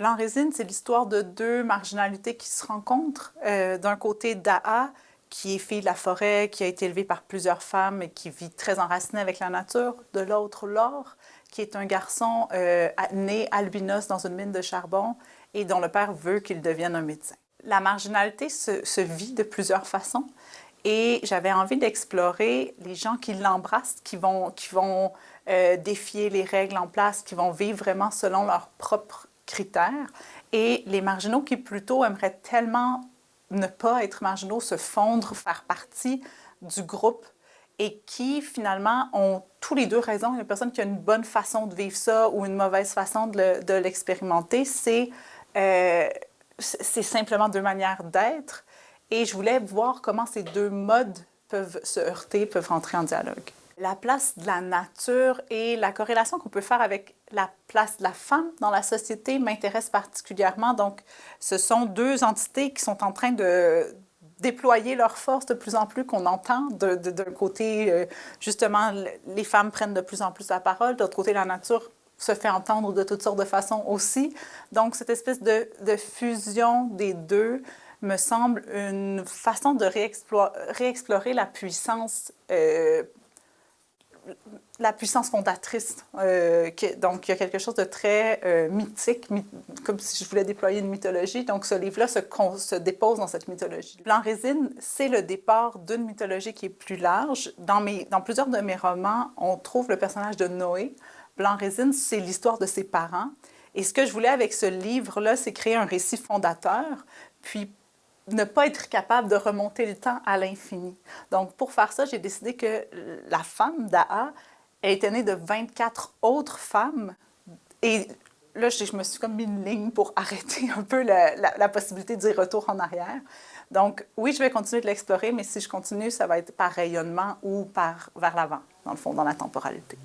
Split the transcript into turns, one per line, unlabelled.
Blanc Résine, c'est l'histoire de deux marginalités qui se rencontrent. Euh, D'un côté, Daa, qui est fille de la forêt, qui a été élevée par plusieurs femmes et qui vit très enracinée avec la nature. De l'autre, Laure, qui est un garçon euh, né albinos dans une mine de charbon et dont le père veut qu'il devienne un médecin. La marginalité se, vit de plusieurs façons et j'avais envie d'explorer les gens qui l'embrassent, qui vont, qui vont euh, défier les règles en place, qui vont vivre vraiment selon leurs propres critères, et les marginaux qui plutôt aimeraient tellement ne pas être marginaux, se fondre, faire partie du groupe et qui finalement ont tous les deux raison. Une personne qui a une bonne façon de vivre ça ou une mauvaise façon de l'expérimenter. C'est euh, c'est simplement deux manières d'être. Et je voulais voir comment ces deux modes peuvent se heurter, peuvent rentrer en dialogue. La place de la nature et la corrélation qu'on peut faire avec la place de la femme dans la société m'intéresse particulièrement. Donc, ce sont deux entités qui sont en train de déployer leur force de plus en plus, qu'on entend d'un côté, euh, justement, les femmes prennent de plus en plus la parole, de l'autre côté, la nature se fait entendre de toutes sortes de façons aussi. Donc, cette espèce de, de fusion des deux me semble une façon de réexplorer la puissance euh, la puissance fondatrice. Euh, donc, il y a quelque chose de très euh, mythique, comme si je voulais déployer une mythologie. Donc, ce livre-là se, se, dépose dans cette mythologie. Blanc Résine, c'est le départ d'une mythologie qui est plus large. Dans, mes, dans plusieurs de mes romans, on trouve le personnage de Noé. Blanc Résine, c'est l'histoire de ses parents. Et ce que je voulais avec ce livre-là, c'est créer un récit fondateur, puis ne pas être capable de remonter le temps à l'infini. Donc, pour faire ça, j'ai décidé que la femme d'Aa était née de 24 autres femmes. Et là, je, me suis comme mis une ligne pour arrêter un peu la, la possibilité d'y retour en arrière. Donc, oui, je vais continuer de l'explorer, mais si je continue, ça va être par rayonnement ou par vers l'avant, dans le fond, dans la temporalité.